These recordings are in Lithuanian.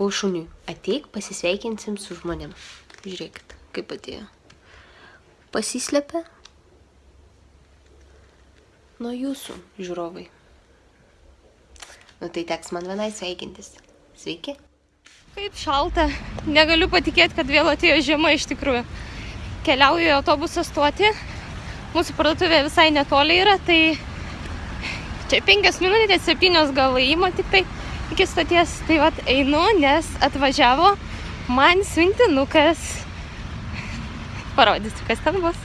Sakau šuniui, ateik pasisveikinsim su žmonėm. Žiūrėkit, kaip atėjo. Pasislepia nuo jūsų, žiūrovai. Nu tai teks man vienai sveikintis. Sveiki. Kaip šalta. Negaliu patikėti, kad vėl atėjo žiema iš tikrųjų. Keliauju į autobusą stoti. Mūsų parduotuvė visai netoli yra, tai čia penkias minutės, septynios gal įimo tik tai iki stoties. Tai vat einu, nes atvažiavo man siuntinukas. Parodysiu, kas ten bus.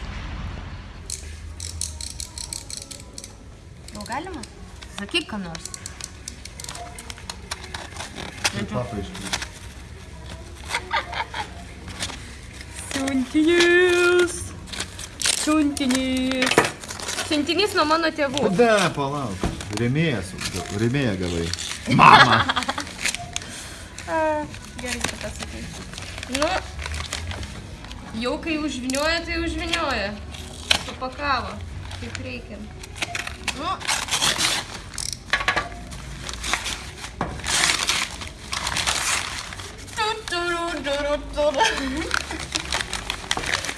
Jau galima? Sakyk, ką nors. Papa iškris. Siuntinys. Siuntinys. Siuntinys nuo mano tėvų. Ne, palauk. Rėmėjas, rėmėja gavai. Mama. Gerai, kad pasakai. Nu, jau kai užvinioja, tai užvinioja. Supakavo, kaip reikia. Nu.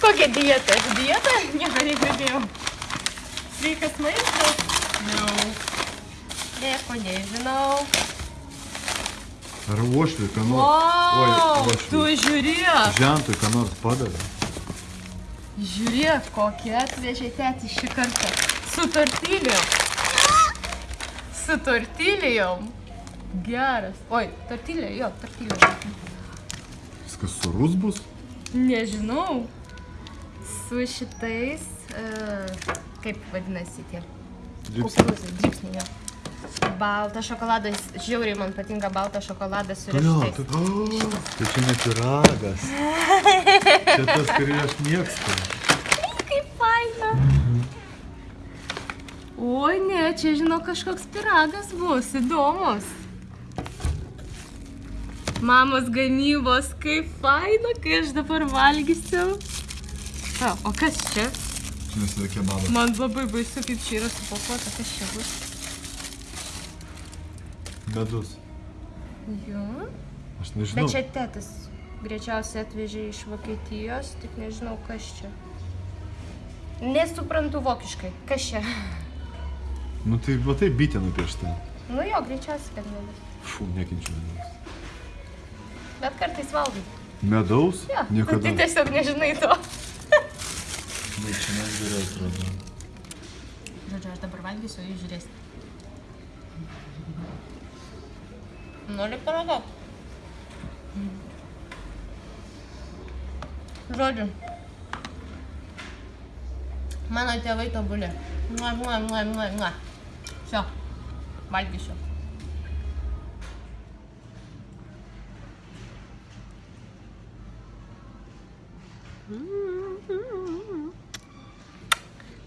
Kokia dieta? Dieta? Nieko negirdėjau. Sveikas maistas? Jau. Nieko nežinau. Ar uošviui, ką nors. Wow, tu uošviui. žiūrėk. Žentui, ką nors padavė. Žiūrėk, kokia atvežė tėti šį kartą. Su tortilijom. Su tortilijom. Geras. Oi, tortilė, jo, tortilė. Viskas surus bus? Nežinau. Su šitais, uh, kaip vadinasi tie? Dripsai. Kukurūzai, dripsniai. jo. Baltas šokoladas, žiauriai man patinka baltas šokoladas su riešutais. tu, o, tai čia ne piragas. Čia tas, kurį aš mėgstu. Kaip faina. Oi, ne, čia žinau kažkoks piragas bus, įdomus. Mamos gamybos, kaip faina, kai aš dabar valgysiu. O, o kas čia? Čia yra kebabas. Man labai baisu, kaip čia yra supakuota, kas čia bus. Medus. Jo. Aš nežinau. Bet čia tėtis greičiausiai atvežė iš Vokietijos, tik nežinau, kas čia. Nesuprantu vokiškai, kas čia. Nu tai, va tai bitė nupiešta. Nu jo, greičiausiai, kad nebus. Fū, nekenčiu medaus. Bet kartais valgai. Medaus? Jo, Niekada. tai tiesiog nežinai to. Bet čia mes gerai atrodo. Žodžiu, aš dabar valgysiu, jūs žiūrėsite. Nori paragau? Žodžiu. Mano tėvai tobulė. Mua, mua, mua, mua, mua. Šio. Valgysiu.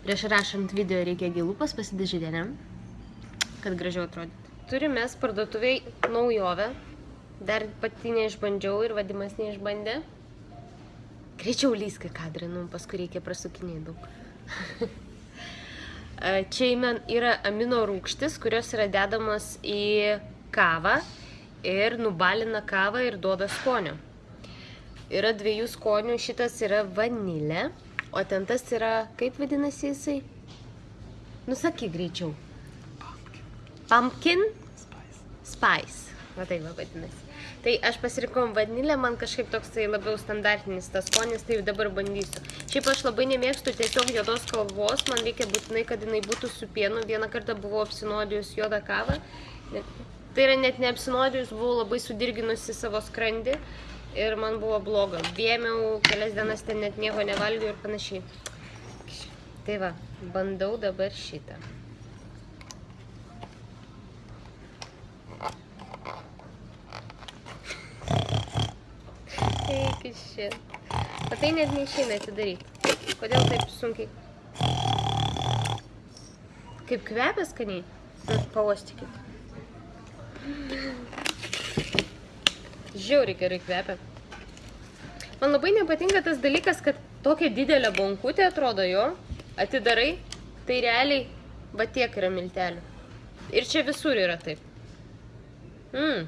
Prieš rašant video reikia gilupas pasidažyti, ne? Kad gražiau atrodytų. Turime mes parduotuviai naujovę. Dar pati neišbandžiau ir vadimas neišbandė. Greičiau lysk į kadrą, nu, paskui reikia prasukinėti daug. Čia yra amino rūgštis, kurios yra dedamos į kavą ir nubalina kavą ir duoda skonio. Yra dviejų skonių, šitas yra vanilė, o ten tas yra, kaip vadinasi jisai? Nusakyk greičiau. Pumpkin spice. Va taip va vadinasi. Tai aš pasirinkau vanilę, man kažkaip toks tai labiau standartinis tas skonis, tai dabar bandysiu. Šiaip aš labai nemėgstu tiesiog juodos kalvos, man reikia būtinai, kad jinai būtų su pienu. Vieną kartą buvau apsinuodijus juodą kavą. Tai yra net neapsinuodijus, buvau labai sudirginusi savo skrandį ir man buvo bloga. Vėmiau, kelias dienas ten net nieko nevalgiau ir panašiai. Tai va, bandau dabar šitą. Eik iš čia. O tai net neišeina atidaryti. Kodėl taip sunkiai? Kaip kvepia skaniai? Nu, pauostykit. Žiauriai gerai kvepia. Man labai nepatinka tas dalykas, kad tokia didelė bonkutė atrodo jo, atidarai, tai realiai va tiek yra miltelių. Ir čia visur yra taip. Mm.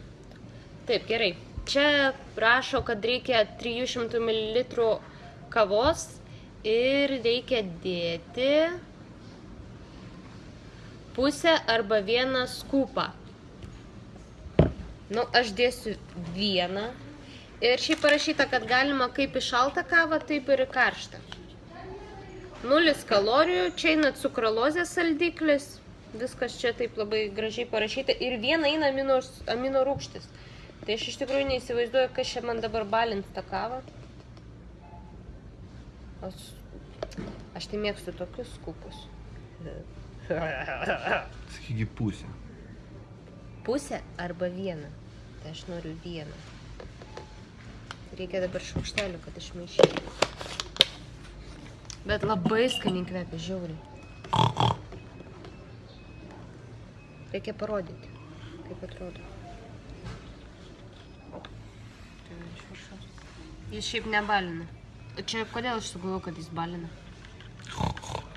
Taip, gerai. Čia rašo, kad reikia 300 ml kavos ir reikia dėti pusę arba vieną skupą. Nu, aš dėsiu vieną. Ir šiaip parašyta, kad galima kaip į šaltą kavą, taip ir į karštą. Nulis kalorijų, čia eina cukralozės saldiklis. Viskas čia taip labai gražiai parašyta. Ir viena eina amino, amino rūgštis. Tai aš iš tikrųjų neįsivaizduoju, kas čia man dabar balins tą kavą. Aš, aš tai mėgstu tokius skupus. Sakygi pusė. Pusę arba vieną. Tai aš noriu vieną. Reikia dabar šaukštelių, kad išmaišytų. Bet labai skaniai kvepia, žiauriai. Reikia parodyti, kaip atrodo. Jis šiaip nebalina. Čia kodėl aš sugalvoju, kad jis balina?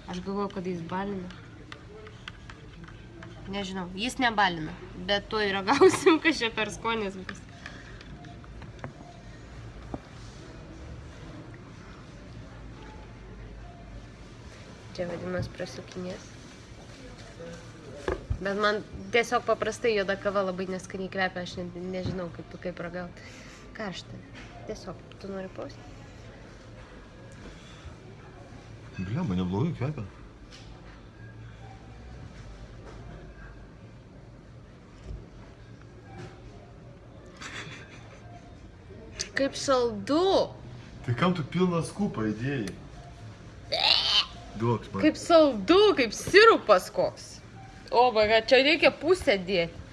Aš galvoju, kad jis balina. Nežinau, jis nebalina, bet to ir ragausim, kas čia per skonis bus. Čia vadinamas prasukinės. Bet man tiesiog paprastai juoda kava labai neskaniai kvepia, aš ne, nežinau kaip, kaip ragauti. Karšta. Tiesiog, tu nori pausti? Blemba, neblogai kvepia. Kaip saldu! Tai kam tu pilną skupą įdėjai? Duok man. Kaip saldu, kaip sirupas koks. O, vaga, čia reikia pusę dėti.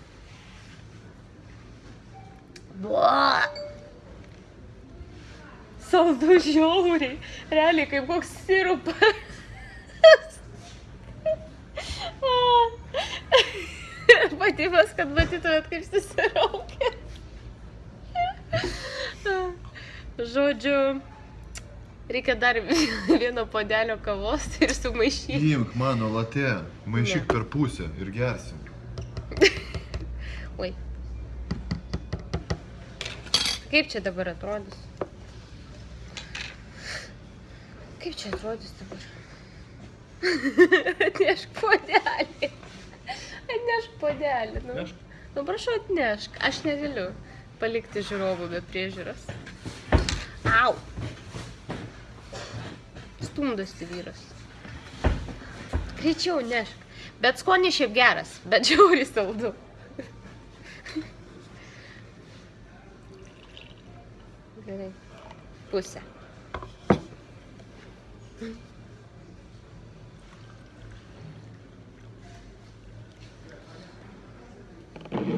Bua. Saldu žiauriai. Realiai kaip koks sirupas. Patybas, kad matytumėt, kaip susiraukia. Žodžiu, reikia dar vieno podelio kavos ir sumaišyti. Imk mano latė, maišyk Ne. per pusę ir gersim. Oi. Kaip čia dabar atrodys? Kaip čia atrodys dabar? Atnešk podelį. Atnešk podelį. Nu, Nešk. nu prašau, atnešk. Aš negaliu palikti žiūrovų be priežiūros. Au. Stumdosi vyras. Greičiau nešk. Bet skonis šiaip geras, bet žiauriai saldu. Gerai. Pusę.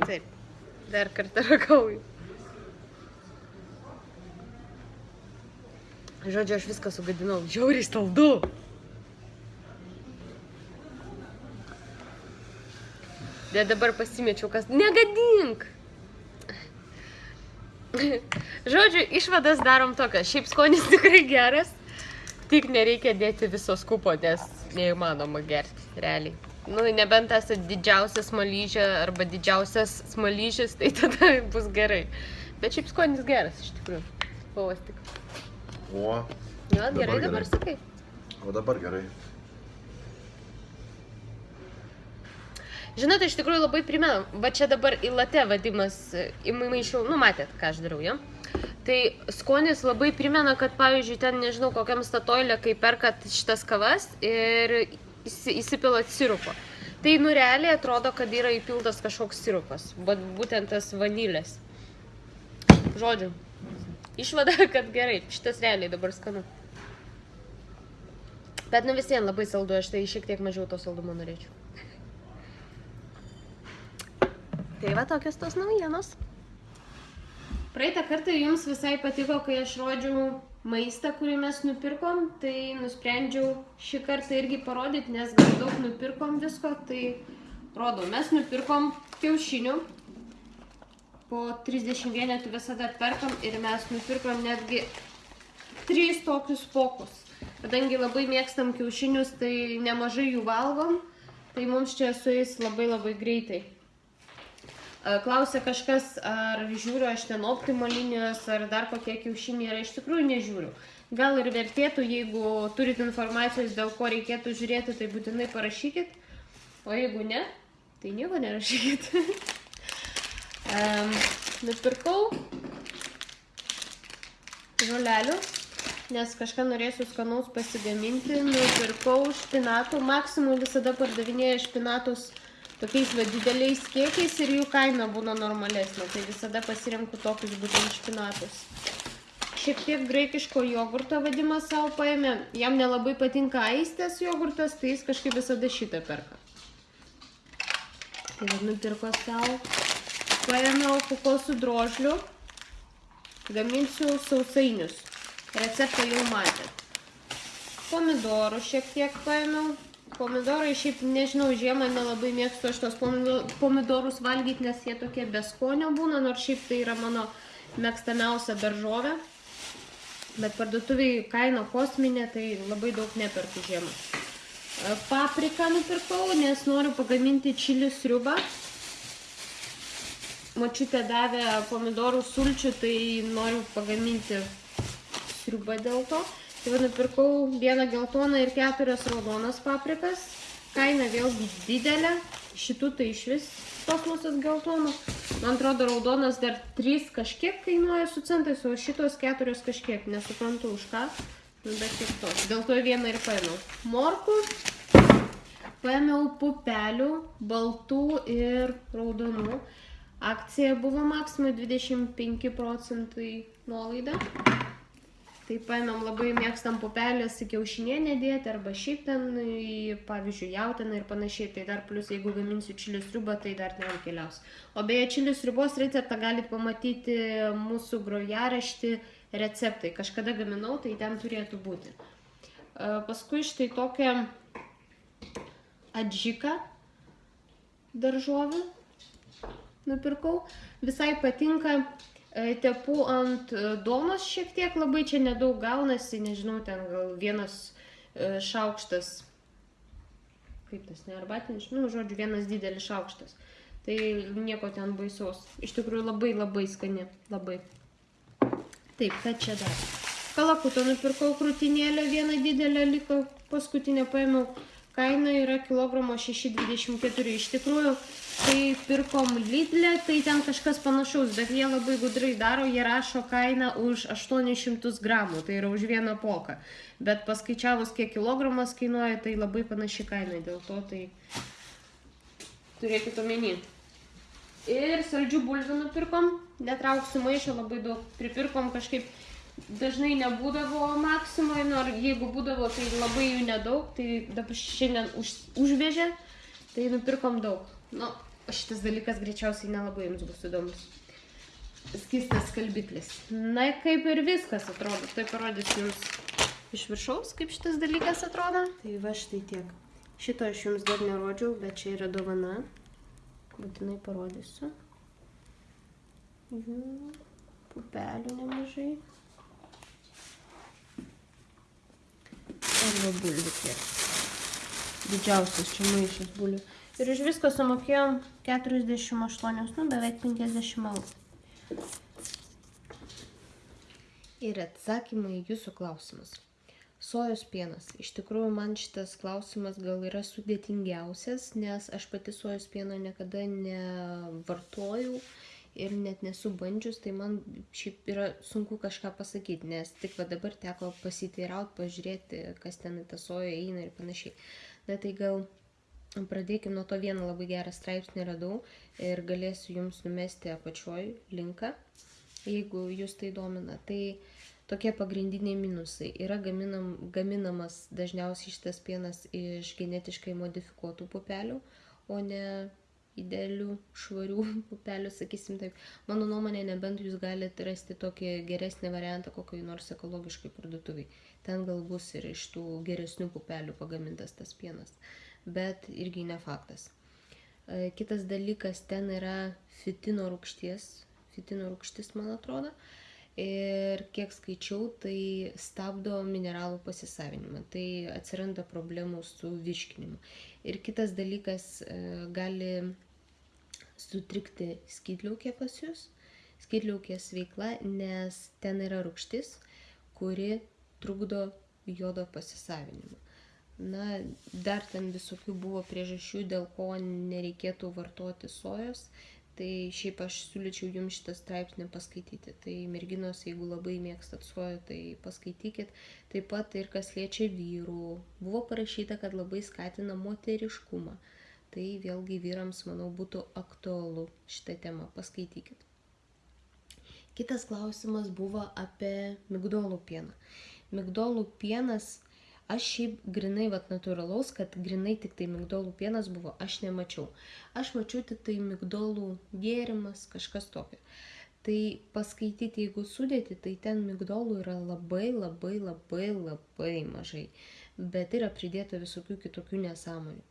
Taip. Dar kartą ragauju. Žodžiu, aš viską sugadinau. Žiauriai saldu. Bet dabar pasimečiau, kas negadink. Žodžiu, išvadas darom tokias. Šiaip skonis tikrai geras. Tik nereikia dėti viso skupo, nes neįmanoma gerti, realiai. Nu, nebent esate didžiausias smalyžė arba didžiausias smalyžis, tai tada bus gerai. Bet šiaip skonis geras, iš tikrųjų. Pavastik. O, Jo, Dabar gerai, dabar sakai. o dabar gerai. Žinote, iš tikrųjų labai primena, va čia dabar į latę vadimas, įmaišiau, nu matėt, ką aš darau, ja? Tai skonis labai primena, kad pavyzdžiui, ten nežinau, kokiam statoilė, kai perkat šitas kavas ir įsi- įsipilat sirupo. Tai nu realiai atrodo, kad yra įpiltas kažkoks sirupas, bet būtent tas vanilės. Žodžiu, išvada, kad gerai, šitas realiai dabar skanu. Bet nu vis vien labai saldu, aš tai šiek tiek mažiau to saldumo norėčiau. Tai va tokios tos naujienos. Praeitą kartą jums visai patiko, kai aš rodžiau maistą, kurį mes nupirkom, tai nusprendžiau šį kartą irgi parodyti, nes gal daug nupirkom visko, tai rodau, mes nupirkom kiaušinių, po 30 vienetų visada perkam ir mes nupirkom netgi trys tokius pokus. Kadangi labai mėgstam kiaušinius, tai nemažai jų valgom, tai mums čia su jais labai labai greitai. Klausė kažkas, ar žiūriu aš ten optimo linijos, ar dar kokie kiaušiniai yra, iš tikrųjų nežiūriu. Gal ir vertėtų, jeigu turit informacijos, dėl ko reikėtų žiūrėti, tai būtinai parašykit. O jeigu ne, tai nieko nerašykit. um, nupirkau žolelių, nes kažką norėsiu skanaus pasigaminti. Nupirkau špinatų. Maksimum visada pardavinėja špinatus tokiais va dideliais kiekiais ir jų kaina būna normalesnė. Tai visada pasirenku tokius būtent špinatus. Šiek tiek graikiško jogurto vadimą savo paėmė. Jam nelabai patinka aistės jogurtas, tai jis kažkaip visada šitą perka. Tai nupirko savo. Paėmiau kokosų drožlių. Gaminsiu sausainius. Receptą jau matėt. Pomidorų šiek tiek paėmiau. Pomidorai šiaip, nežinau, žiemą nelabai mėgstu aš tos pomido- pomidorus valgyti, nes jie tokie beskonio būna, nors šiaip tai yra mano mėgstamiausia daržovė. Bet parduotuviai kaina kosminė, tai labai daug neperku žiemą. Papriką nupirkau, nes noriu pagaminti čilių sriubą. Močiutė davė pomidorų sulčių, tai noriu pagaminti sriubą dėl to. Tai va nupirkau vieną geltoną ir keturias raudonas paprikas. Kaina vėlgi didelė. Šitų tai iš vis kosmosas geltonų. Man atrodo, raudonas dar 3 kažkiek kainuoja su centais, o šitos keturios kažkiek. Nesuprantu už ką. Nu, bet tiek to. Dėl to vieną ir paėmiau. Morkų. Paėmiau pupelių, baltų ir raudonų. Akcija buvo maksimai 25 procentai nuolaida. Tai paėmėm labai mėgstam pupelės į kiaušinienę dėti arba šiaip ten, į, pavyzdžiui, jautieną ir panašiai. Tai dar plus, jeigu gaminsiu čilių sriubą, tai dar ten keliaus. O beje, čilių sriubos receptą galite pamatyti mūsų grojaraštį receptai. Kažkada gaminau, tai ten turėtų būti. E, Paskui štai tokią adžiką daržovių nupirkau. Visai patinka, e, tepu ant e, duonos šiek tiek, labai čia nedaug gaunasi, nežinau, ten gal vienas e, šaukštas, kaip tas, ne arbatinis, nu, žodžiu, vienas didelis šaukštas. Tai nieko ten baisaus. Iš tikrųjų labai labai skani, labai. Taip, ką čia dar? Kalakutą nupirkau krūtinėlę, vieną didelę liko, paskutinę paėmiau. Kaina yra kilogramo 6,24. Iš tikrųjų, kai pirkom Lidlę, tai ten kažkas panašaus, bet jie labai gudrai daro, jie rašo kainą už 800 gramų, tai yra už vieną poką. Bet paskaičiavus, kiek kilogramas kainuoja, tai labai panaši kaina, dėl to tai turėkit omeny. Ir saldžių bulvių nupirkom, netrauksiu maišą, labai daug pripirkom kažkaip. Dažnai nebūdavo maksimai, nors jeigu būdavo, tai labai jų nedaug, tai dabar šiandien už, užvežė, tai nupirkom daug. Nu, šitas dalykas greičiausiai nelabai jums bus įdomus. Skistas skalbiklis. Na, kaip ir viskas atrodo. Tai parodysiu jums iš viršaus, kaip šitas dalykas atrodo. Tai va štai tiek. Šito aš jums dar nerodžiau, bet čia yra dovana. Būtinai parodysiu. Jų pupelių nemažai. Arba bulvių tiek. Didžiausias čia maišas bulvių. Ir iš visko sumokėjom 48, nu beveik 50 eurų. Ir atsakymai į jūsų klausimus. Sojos pienas. Iš tikrųjų, man šitas klausimas gal yra sudėtingiausias, nes aš pati sojos pieno niekada nevartojau ir net nesu bandžius, tai man šiaip yra sunku kažką pasakyti, nes tik va dabar teko pasiteirauti, pažiūrėti, kas ten į tą soją eina ir panašiai. Na tai gal pradėkime nuo to vieną labai gerą straipsnį radau ir galėsiu jums numesti apačioj linką, jeigu jūs tai domina. Tai tokie pagrindiniai minusai. Yra gaminam, gaminamas dažniausiai šitas pienas iš genetiškai modifikuotų pupelių, o ne idealių, švarių pupelių, sakysim taip. Mano nuomonė, nebent jūs galite rasti tokį geresnį variantą kokiai nors ekologiškai parduotuviai. Ten gal bus ir iš tų geresnių pupelių pagamintas tas pienas. Bet irgi ne faktas. E, Kitas dalykas, ten yra fitino rūgšties. Fitino rūgštis, man atrodo. Ir kiek skaičiau, tai stabdo mineralų pasisavinimą. Tai atsiranda problemų su virškinimu. Ir kitas dalykas, e, gali sutrikti skydliaukė pas jūs, skydliaukės veikla, nes ten yra rūgštis, kuri trukdo jodo pasisavinimą. Na, dar ten visokių buvo priežasčių, dėl ko nereikėtų vartoti sojos. Tai šiaip aš siūlyčiau jums šitą straipsnį paskaityti. Tai merginos, jeigu labai mėgstat soją, tai paskaitykit. Taip pat ir kas liečia vyrų. Buvo parašyta, kad labai skatina moteriškumą. Tai vėlgi vyrams, manau, būtų aktualu šitą temą. Paskaitykit. Kitas klausimas buvo apie migdolų pieną. Migdolų pienas Aš šiaip grinai, vat natūralaus, kad grinai tik tai migdolų pienas buvo, aš nemačiau. Aš mačiau tik tai migdolų gėrimas, kažkas tokio. Tai paskaityti, jeigu sudėti, tai ten migdolų yra labai, labai, labai, labai mažai. Bet yra pridėta visokių kitokių nesąmonių.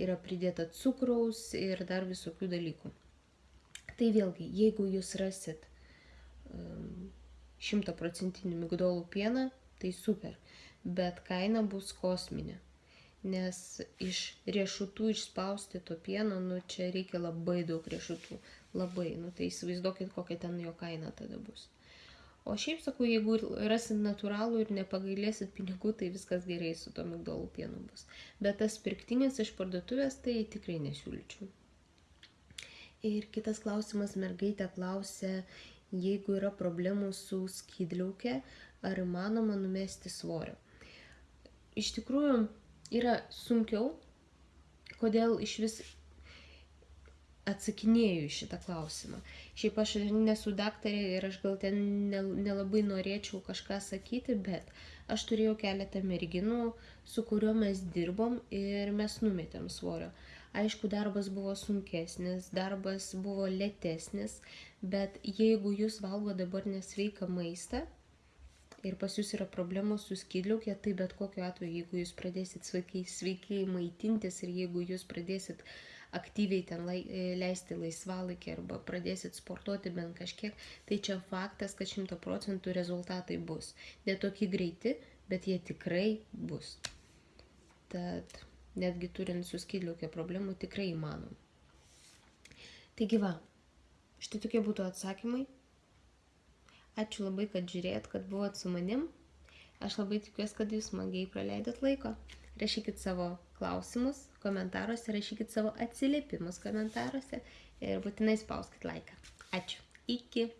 Yra pridėta cukraus ir dar visokių dalykų. Tai vėlgi, jeigu jūs rasit šimtaprocentinį um, migdolų pieną, tai super bet kaina bus kosminė. Nes iš riešutų išspausti to pieno, nu čia reikia labai daug riešutų. Labai, nu tai įsivaizduokit, kokia ten jo kaina tada bus. O šiaip sakau, jeigu rasit natūralų ir nepagailėsit pinigų, tai viskas gerai su to migdolų pienu bus. Bet tas pirktinis iš parduotuvės, tai tikrai nesiūlyčiau. Ir kitas klausimas, mergaitė klausė, jeigu yra problemų su skydliaukė, ar įmanoma numesti svorio iš tikrųjų yra sunkiau, kodėl iš vis atsakinėju į šitą klausimą. Šiaip aš nesu daktarė ir aš gal ten nelabai norėčiau kažką sakyti, bet aš turėjau keletą merginų, su kuriuo mes dirbom ir mes numetėm svorio. Aišku, darbas buvo sunkesnis, darbas buvo lėtesnis, bet jeigu jūs valgo dabar nesveiką maistą, ir pas jūs yra problemos su skydliaukė, tai bet kokiu atveju, jeigu jūs pradėsit sveikai, sveikai maitintis ir jeigu jūs pradėsit aktyviai ten lai, e, leisti laisvalaikį arba pradėsit sportuoti bent kažkiek, tai čia faktas, kad 100 procentų rezultatai bus. Ne tokie greiti, bet jie tikrai bus. Tad netgi turint su skydliaukė problemų tikrai įmanom. Taigi va, štai tokie būtų atsakymai. Ačiū labai, kad žiūrėjot, kad buvot su manim. Aš labai tikiuosi, kad jūs smagiai praleidot laiko. Rašykit savo klausimus komentaruose, rašykit savo atsiliepimus komentaruose ir būtinai spauskit laiką. Ačiū. Iki.